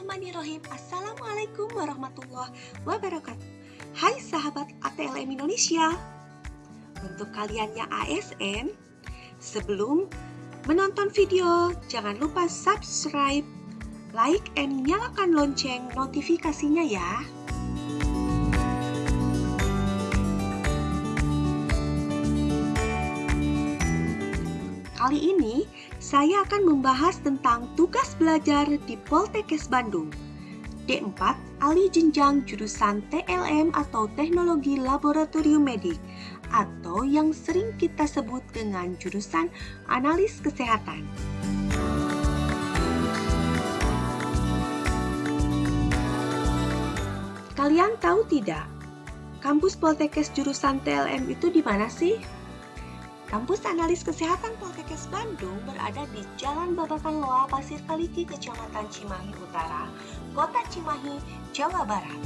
Bismillahirrahmanirrahim. Assalamualaikum warahmatullahi wabarakatuh. Hai sahabat ATLM Indonesia. Untuk kalian yang ASN Sebelum menonton video Jangan lupa subscribe Like and nyalakan lonceng notifikasinya ya Kali ini saya akan membahas tentang tugas belajar di Poltekkes Bandung. D4, alih jenjang jurusan TLM atau Teknologi Laboratorium Medik atau yang sering kita sebut dengan jurusan Analis Kesehatan. Kalian tahu tidak? Kampus Poltekkes jurusan TLM itu di mana sih? Kampus Analis Kesehatan Poltekkes Bandung berada di Jalan Babakan Loa, Pasir Kaliki, Kecamatan Cimahi Utara, Kota Cimahi, Jawa Barat.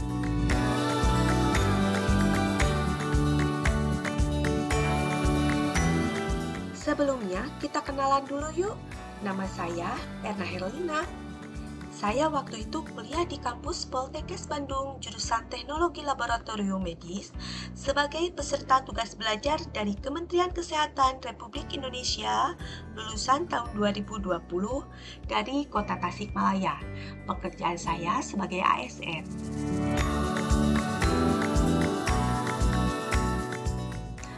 Sebelumnya, kita kenalan dulu yuk. Nama saya Erna Herlina, saya waktu itu kuliah di kampus Poltekkes Bandung, jurusan Teknologi Laboratorium Medis, sebagai peserta tugas belajar dari Kementerian Kesehatan Republik Indonesia lulusan tahun 2020 dari Kota Tasikmalaya. Pekerjaan saya sebagai ASN.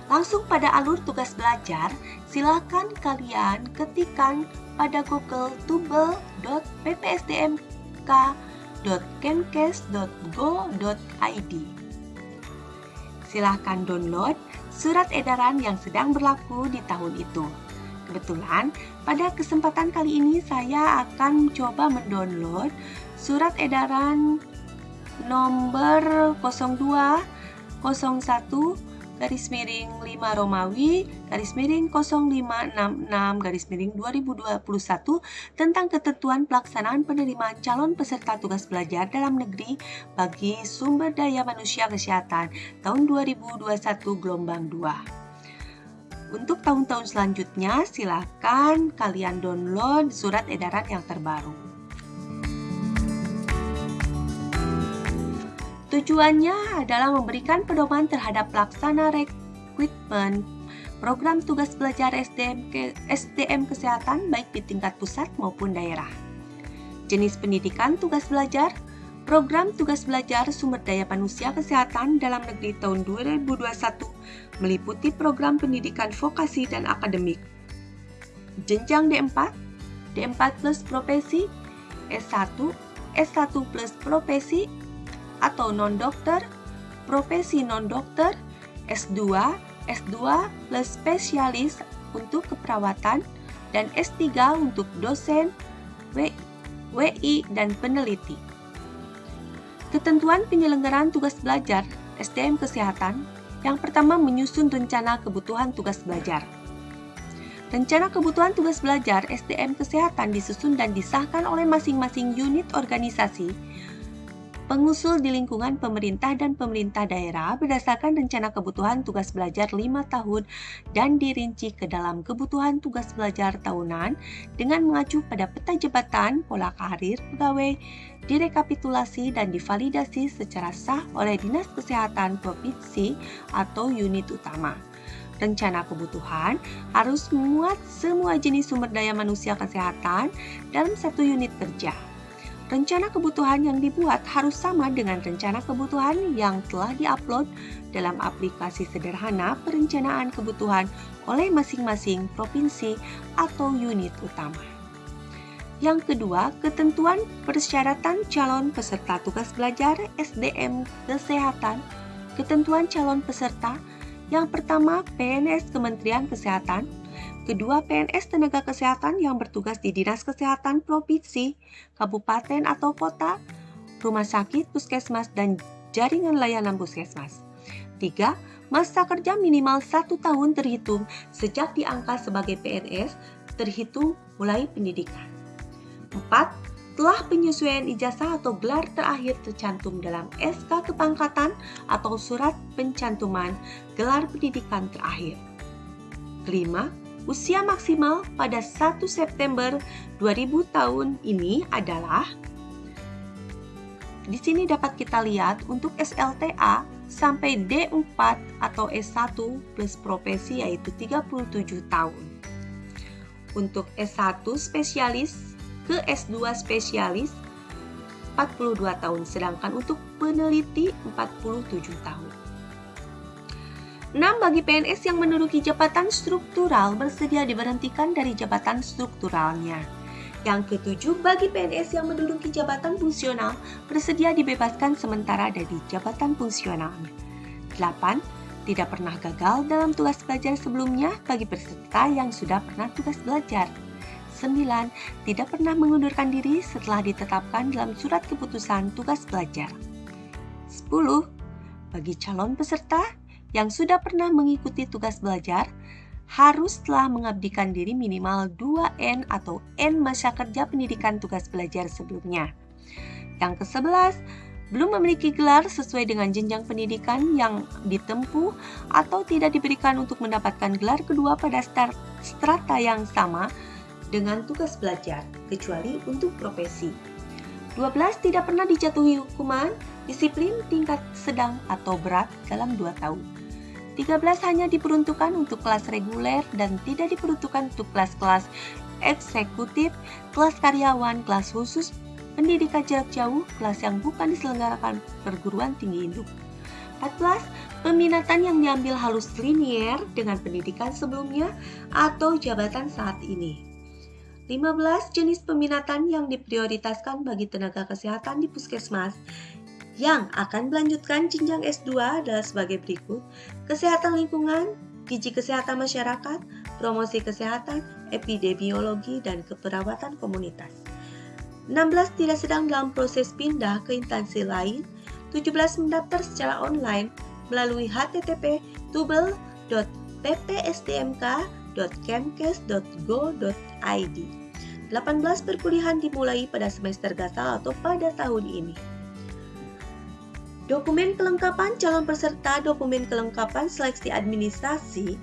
Langsung pada alur tugas belajar, silakan kalian ketikkan pada Google tubel.ppsdmk.kenkes.go.id. Silahkan download surat edaran yang sedang berlaku di tahun itu. Kebetulan, pada kesempatan kali ini saya akan coba mendownload surat edaran nomor 02 01 garis miring 5 Romawi garis miring 0566 garis miring 2021 tentang ketentuan pelaksanaan penerimaan calon peserta tugas belajar dalam negeri bagi sumber daya manusia kesehatan tahun 2021 gelombang 2. Untuk tahun-tahun selanjutnya, silakan kalian download surat edaran yang terbaru. Tujuannya adalah memberikan pedoman terhadap pelaksana rekrutmen program tugas belajar SDM, ke, SDM kesehatan baik di tingkat pusat maupun daerah. Jenis pendidikan tugas belajar, program tugas belajar sumber daya manusia kesehatan dalam negeri tahun 2021 meliputi program pendidikan vokasi dan akademik. Jenjang D4, D4 plus profesi, S1, S1 plus profesi, atau non-dokter, profesi non-dokter, S2, S2 plus spesialis untuk keperawatan, dan S3 untuk dosen, WI, dan peneliti. Ketentuan penyelenggaraan tugas belajar SDM Kesehatan yang pertama menyusun rencana kebutuhan tugas belajar. Rencana kebutuhan tugas belajar SDM Kesehatan disusun dan disahkan oleh masing-masing unit organisasi pengusul di lingkungan pemerintah dan pemerintah daerah berdasarkan rencana kebutuhan tugas belajar 5 tahun dan dirinci ke dalam kebutuhan tugas belajar tahunan dengan mengacu pada peta jabatan, pola karir pegawai, direkapitulasi dan divalidasi secara sah oleh Dinas Kesehatan Provinsi atau unit utama. Rencana kebutuhan harus memuat semua jenis sumber daya manusia kesehatan dalam satu unit kerja rencana kebutuhan yang dibuat harus sama dengan rencana kebutuhan yang telah diupload dalam aplikasi sederhana perencanaan kebutuhan oleh masing-masing provinsi atau unit utama. Yang kedua, ketentuan persyaratan calon peserta tugas belajar SDM Kesehatan. Ketentuan calon peserta yang pertama, PNS Kementerian Kesehatan, kedua PNS tenaga kesehatan yang bertugas di Dinas Kesehatan Provinsi, Kabupaten atau Kota, rumah sakit, puskesmas, dan jaringan layanan puskesmas. Tiga, Masa kerja minimal satu tahun terhitung sejak diangkat sebagai PNS terhitung mulai pendidikan. Empat setelah penyesuaian ijazah atau gelar terakhir tercantum dalam SK kepangkatan atau surat pencantuman gelar pendidikan terakhir. Kelima, usia maksimal pada 1 September 2000 tahun ini adalah di sini dapat kita lihat untuk SLTA sampai D4 atau S1 plus profesi yaitu 37 tahun. Untuk S1 spesialis ke S2 spesialis 42 tahun, sedangkan untuk peneliti 47 tahun. 6. Bagi PNS yang menduduki jabatan struktural bersedia diberhentikan dari jabatan strukturalnya. Yang ketujuh, bagi PNS yang menduduki jabatan fungsional, bersedia dibebaskan sementara dari jabatan fungsionalnya. 8. Tidak pernah gagal dalam tugas belajar sebelumnya bagi peserta yang sudah pernah tugas belajar. 9. Tidak pernah mengundurkan diri setelah ditetapkan dalam surat keputusan tugas belajar. 10. Bagi calon peserta yang sudah pernah mengikuti tugas belajar, harus telah mengabdikan diri minimal 2N atau N masa kerja pendidikan tugas belajar sebelumnya. Yang ke-11, belum memiliki gelar sesuai dengan jenjang pendidikan yang ditempuh atau tidak diberikan untuk mendapatkan gelar kedua pada strata yang sama dengan tugas belajar, kecuali untuk profesi. 12. Tidak pernah dijatuhi hukuman disiplin tingkat sedang atau berat dalam 2 tahun. 13 hanya diperuntukkan untuk kelas reguler dan tidak diperuntukkan untuk kelas-kelas eksekutif, kelas karyawan, kelas khusus, pendidikan jarak jauh, kelas yang bukan diselenggarakan perguruan tinggi induk. 14. Peminatan yang diambil halus linier dengan pendidikan sebelumnya atau jabatan saat ini. 15. Jenis peminatan yang diprioritaskan bagi tenaga kesehatan di puskesmas yang akan melanjutkan jenjang S2 adalah sebagai berikut. Kesehatan lingkungan, gizi kesehatan masyarakat, promosi kesehatan, epidemiologi, dan keperawatan komunitas. 16 tidak sedang dalam proses pindah ke instansi lain. 17 mendaftar secara online melalui http tubel.ppsdmk.kemkes.go.id. 18 perkuliahan dimulai pada semester gasal atau pada tahun ini. Dokumen kelengkapan calon peserta dokumen kelengkapan seleksi administrasi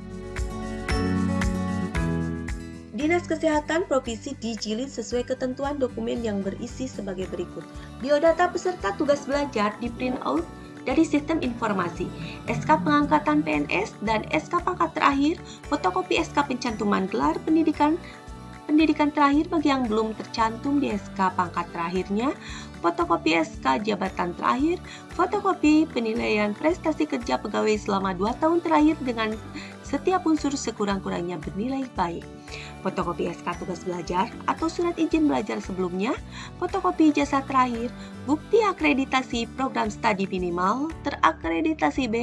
Dinas Kesehatan Provinsi dijilid sesuai ketentuan dokumen yang berisi sebagai berikut. Biodata peserta tugas belajar di print out dari sistem informasi, SK pengangkatan PNS dan SK pangkat terakhir, fotokopi SK pencantuman gelar pendidikan pendidikan terakhir bagi yang belum tercantum di SK pangkat terakhirnya, fotokopi SK jabatan terakhir, fotokopi penilaian prestasi kerja pegawai selama 2 tahun terakhir dengan setiap unsur sekurang-kurangnya bernilai baik. Fotokopi SK tugas belajar atau surat izin belajar sebelumnya, fotokopi jasa terakhir, bukti akreditasi program studi minimal, terakreditasi B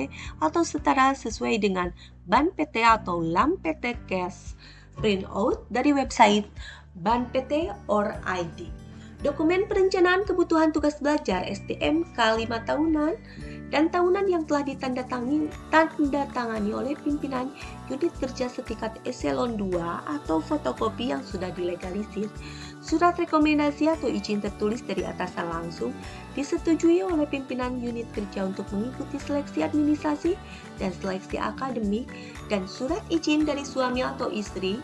atau setara sesuai dengan BAN PT atau LAM PT CAS printout dari website Ban PT or ID. Dokumen perencanaan kebutuhan tugas belajar STMK 5 tahunan dan tahunan yang telah ditandatangani tanda tangani oleh pimpinan unit kerja setingkat eselon 2 atau fotokopi yang sudah dilegalisir. Surat rekomendasi atau izin tertulis dari atasan langsung disetujui oleh pimpinan unit kerja untuk mengikuti seleksi administrasi dan seleksi akademik dan surat izin dari suami atau istri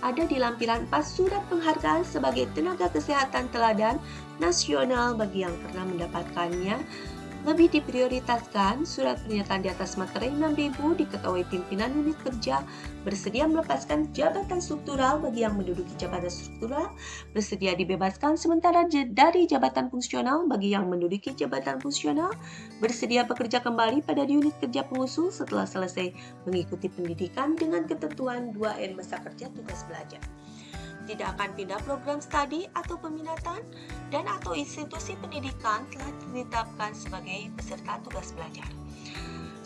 ada di lampiran pas surat penghargaan sebagai tenaga kesehatan teladan nasional bagi yang pernah mendapatkannya lebih diprioritaskan, surat pernyataan di atas materai 6000 diketahui pimpinan unit kerja bersedia melepaskan jabatan struktural bagi yang menduduki jabatan struktural, bersedia dibebaskan sementara dari jabatan fungsional bagi yang menduduki jabatan fungsional, bersedia bekerja kembali pada unit kerja pengusul setelah selesai mengikuti pendidikan dengan ketentuan 2N masa kerja tugas belajar tidak akan pindah program studi atau peminatan dan atau institusi pendidikan telah ditetapkan sebagai peserta tugas belajar.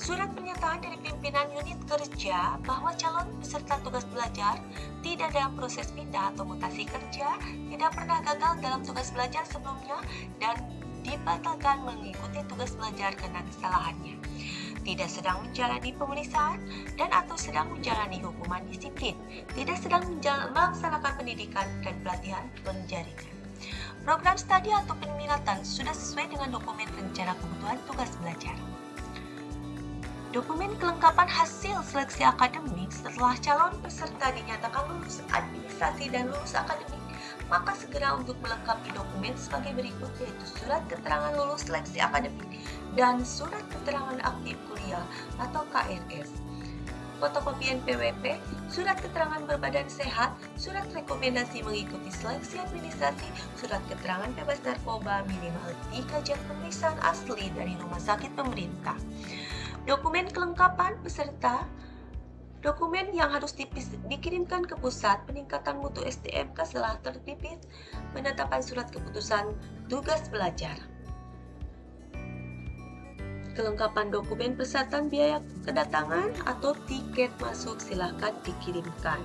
Surat pernyataan dari pimpinan unit kerja bahwa calon peserta tugas belajar tidak dalam proses pindah atau mutasi kerja, tidak pernah gagal dalam tugas belajar sebelumnya, dan dibatalkan mengikuti tugas belajar karena kesalahannya tidak sedang menjalani pemeriksaan dan atau sedang menjalani hukuman disiplin, tidak sedang melaksanakan pendidikan dan pelatihan penjaringan. Program studi atau peminatan sudah sesuai dengan dokumen rencana kebutuhan tugas belajar. Dokumen kelengkapan hasil seleksi akademik setelah calon peserta dinyatakan lulus administrasi dan lulus akademik maka segera untuk melengkapi dokumen sebagai berikut yaitu surat keterangan lulus seleksi akademik dan surat keterangan aktif kuliah atau KRS fotokopi NPWP, surat keterangan berbadan sehat, surat rekomendasi mengikuti seleksi administrasi, surat keterangan bebas narkoba minimal 3 jam pemeriksaan asli dari rumah sakit pemerintah. Dokumen kelengkapan peserta Dokumen yang harus dipis, dikirimkan ke pusat peningkatan mutu SDMK setelah tertipis penetapan surat keputusan tugas belajar kelengkapan dokumen pesertaan biaya kedatangan atau tiket masuk silahkan dikirimkan.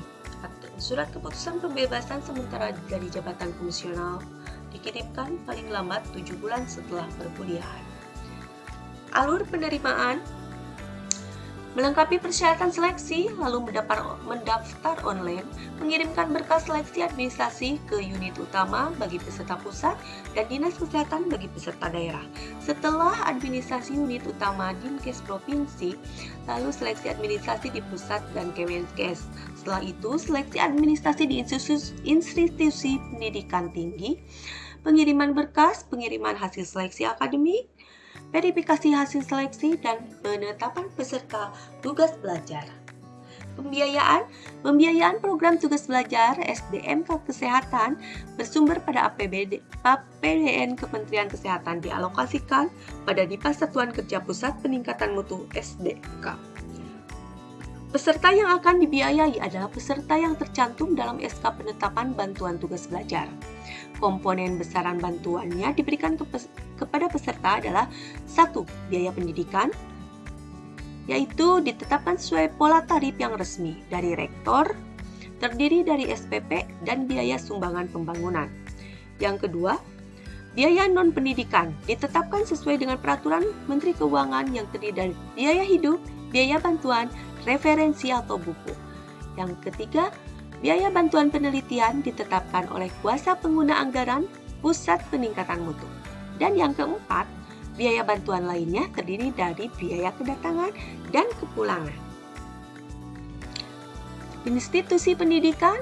Surat keputusan pembebasan sementara dari jabatan fungsional dikirimkan paling lambat 7 bulan setelah perkuliahan. Alur penerimaan Melengkapi persyaratan seleksi, lalu mendaftar online, mengirimkan berkas seleksi administrasi ke unit utama bagi peserta pusat dan dinas kesehatan bagi peserta daerah. Setelah administrasi unit utama Dinkes Provinsi, lalu seleksi administrasi di pusat dan Kemenkes. Setelah itu, seleksi administrasi di institusi, institusi pendidikan tinggi, pengiriman berkas, pengiriman hasil seleksi akademik, verifikasi hasil seleksi, dan penetapan peserta tugas belajar. Pembiayaan Pembiayaan program tugas belajar SDMK Kesehatan bersumber pada APBD, APBN Kementerian Kesehatan dialokasikan pada Dipas Satuan Kerja Pusat Peningkatan Mutu SDK. Peserta yang akan dibiayai adalah peserta yang tercantum dalam SK penetapan bantuan tugas belajar. Komponen besaran bantuannya diberikan ke pes kepada peserta adalah satu Biaya pendidikan, yaitu ditetapkan sesuai pola tarif yang resmi dari rektor, terdiri dari SPP dan biaya sumbangan pembangunan. Yang kedua, biaya non-pendidikan ditetapkan sesuai dengan peraturan Menteri Keuangan yang terdiri dari biaya hidup, biaya bantuan, referensi atau buku. Yang ketiga, biaya bantuan penelitian ditetapkan oleh kuasa pengguna anggaran pusat peningkatan mutu. Dan yang keempat, biaya bantuan lainnya terdiri dari biaya kedatangan dan kepulangan. Institusi pendidikan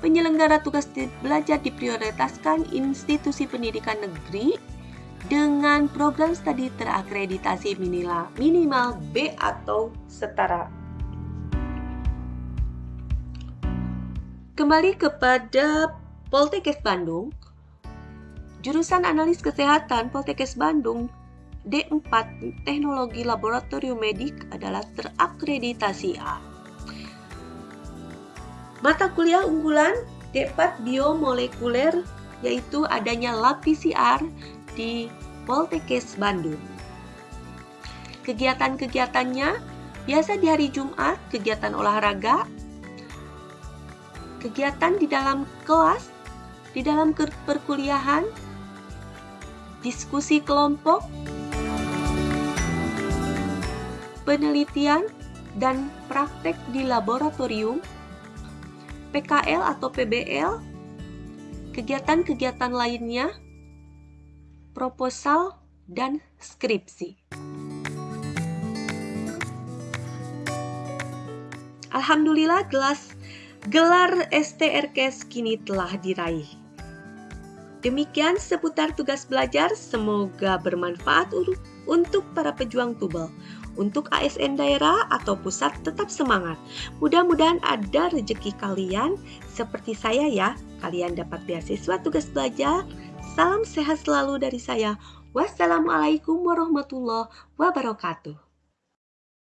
penyelenggara tugas belajar diprioritaskan institusi pendidikan negeri dengan program studi terakreditasi minimal, B atau setara. Kembali kepada Poltekkes Bandung, jurusan analis kesehatan Poltekkes Bandung D4 Teknologi Laboratorium Medik adalah terakreditasi A. Mata kuliah unggulan D4 Biomolekuler yaitu adanya lab PCR di Poltekkes Bandung. Kegiatan-kegiatannya biasa di hari Jumat, kegiatan olahraga, kegiatan di dalam kelas, di dalam perkuliahan, diskusi kelompok, penelitian dan praktek di laboratorium, PKL atau PBL, kegiatan-kegiatan lainnya proposal, dan skripsi. Alhamdulillah gelas gelar STRKS kini telah diraih. Demikian seputar tugas belajar, semoga bermanfaat untuk para pejuang tubel. Untuk ASN daerah atau pusat tetap semangat. Mudah-mudahan ada rezeki kalian seperti saya ya. Kalian dapat beasiswa tugas belajar Salam sehat selalu dari saya. Wassalamualaikum warahmatullahi wabarakatuh.